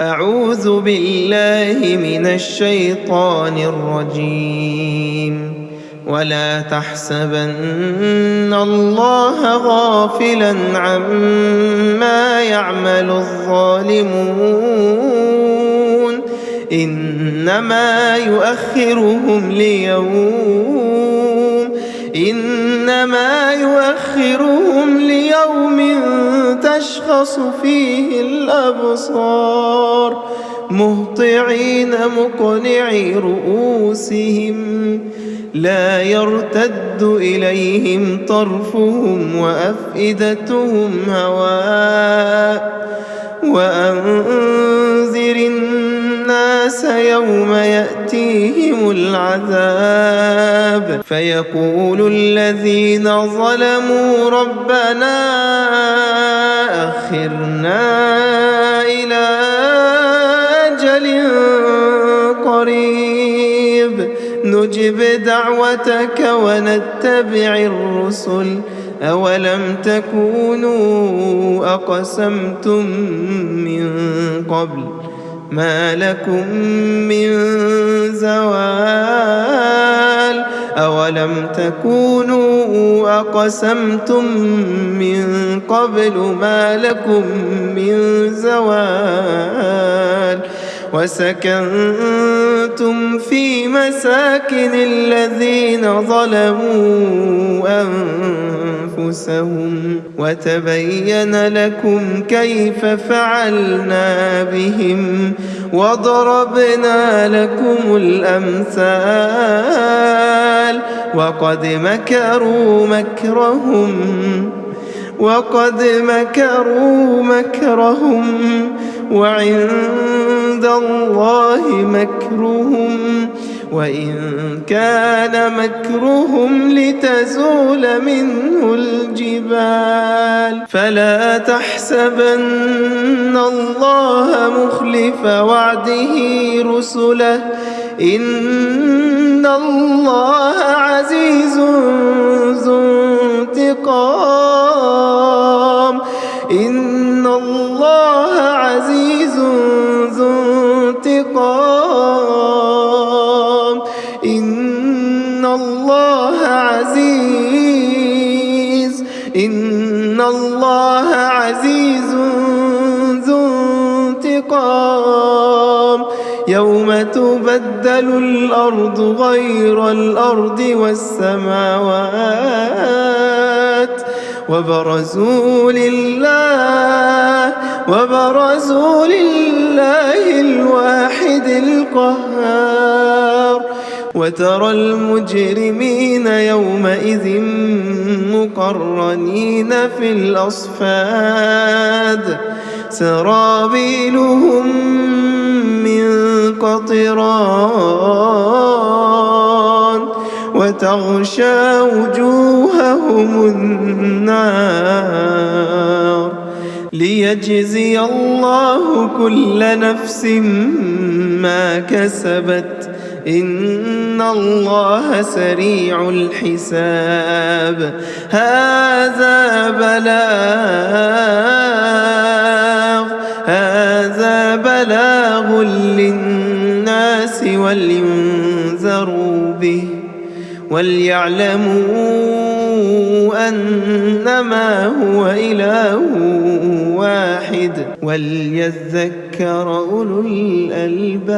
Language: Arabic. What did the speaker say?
أعوذ بالله من الشيطان الرجيم. ولا تحسبن الله غافلا عما يعمل الظالمون. إنما يؤخرهم ليوم إنما يؤخرهم ليوم تشخص فيه الأبصار مهطعين مقنعي رؤوسهم لا يرتد إليهم طرفهم وأفئدتهم هواء وأنذر الناس يوم يأتيهم العذاب. فيقول الذين ظلموا ربنا أخرنا إلى أجل قريب. نجب دعوتك ونتبع الرسل. أولم تكونوا أقسمتم من قبل؟ ما لكم من زوال أولم تكونوا أقسمتم من قبل ما لكم من زوال وسكنتم في مساكن الذين ظلموا أنفسهم وتبين لكم كيف فعلنا بهم وضربنا لكم الأمثال وقد مكروا مكرهم وقد مكروا مكرهم وعند الله مكرهم وإن كان مكرهم لتزول منه الجبال فلا تحسبن الله مخلف وعده رسله إن الله عزيز ذو انتقام الله عزيز ذو انتقام. يوم تبدل الأرض غير الأرض والسماوات. وبرزوا لله وبرزوا لله الواحد القهار. وترى المجرمين يومئذ مقرنين في الأصفاد. سرابيلهم من قطران وتغشى وجوههم النار. ليجزي الله كل نفس ما كسبت. إن الله سريع الحساب هذا بلاغ هذا بلاغ للناس ولينذروا به وليعلموا أنما هو إله واحد وليذكر أولو الألباب.